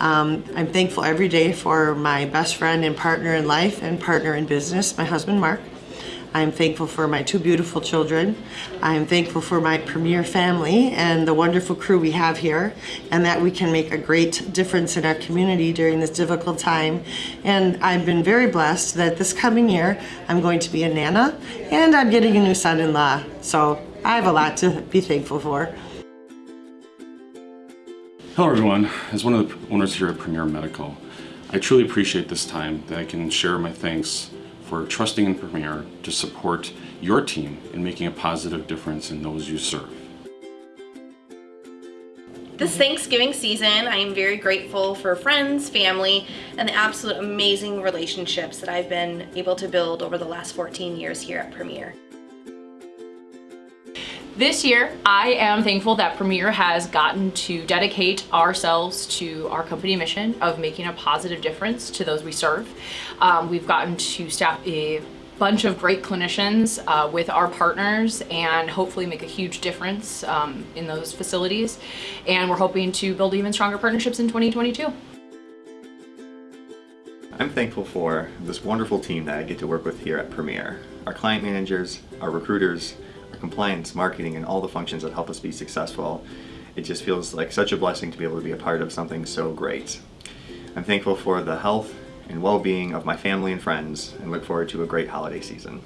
Um, I'm thankful every day for my best friend and partner in life and partner in business, my husband Mark. I'm thankful for my two beautiful children. I'm thankful for my Premier family and the wonderful crew we have here and that we can make a great difference in our community during this difficult time. And I've been very blessed that this coming year I'm going to be a Nana and I'm getting a new son-in-law. So I have a lot to be thankful for. Hello everyone, as one of the owners here at Premier Medical, I truly appreciate this time that I can share my thanks for trusting in Premier to support your team in making a positive difference in those you serve. This Thanksgiving season, I am very grateful for friends, family, and the absolute amazing relationships that I've been able to build over the last 14 years here at Premier. This year, I am thankful that Premier has gotten to dedicate ourselves to our company mission of making a positive difference to those we serve. Um, we've gotten to staff a bunch of great clinicians uh, with our partners and hopefully make a huge difference um, in those facilities. And we're hoping to build even stronger partnerships in 2022. I'm thankful for this wonderful team that I get to work with here at Premier. Our client managers, our recruiters, compliance, marketing, and all the functions that help us be successful. It just feels like such a blessing to be able to be a part of something so great. I'm thankful for the health and well-being of my family and friends and look forward to a great holiday season.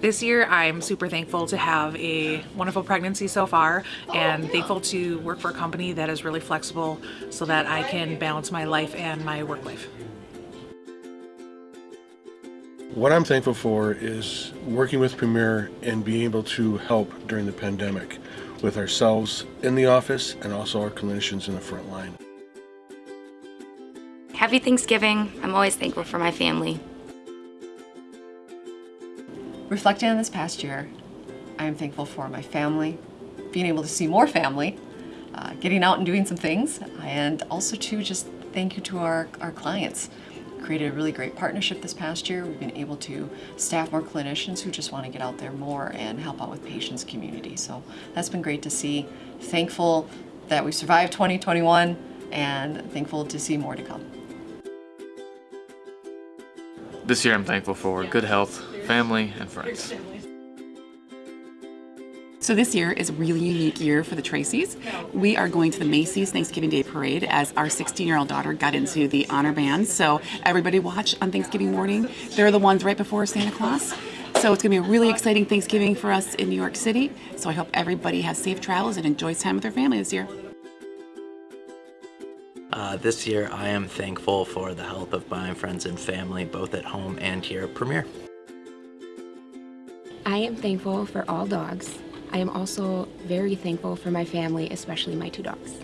This year I'm super thankful to have a wonderful pregnancy so far and thankful to work for a company that is really flexible so that I can balance my life and my work life. What I'm thankful for is working with Premier and being able to help during the pandemic with ourselves in the office and also our clinicians in the front line. Happy Thanksgiving. I'm always thankful for my family. Reflecting on this past year, I am thankful for my family, being able to see more family, uh, getting out and doing some things, and also to just thank you to our, our clients created a really great partnership this past year. We've been able to staff more clinicians who just want to get out there more and help out with patients community. So that's been great to see. Thankful that we survived 2021 and thankful to see more to come. This year I'm thankful for good health, family, and friends. So this year is a really unique year for the Tracy's. We are going to the Macy's Thanksgiving Day Parade as our 16-year-old daughter got into the honor band. So everybody watch on Thanksgiving morning. They're the ones right before Santa Claus. So it's going to be a really exciting Thanksgiving for us in New York City. So I hope everybody has safe travels and enjoys time with their family this year. Uh, this year I am thankful for the help of my friends and family both at home and here at Premier. I am thankful for all dogs I am also very thankful for my family, especially my two dogs.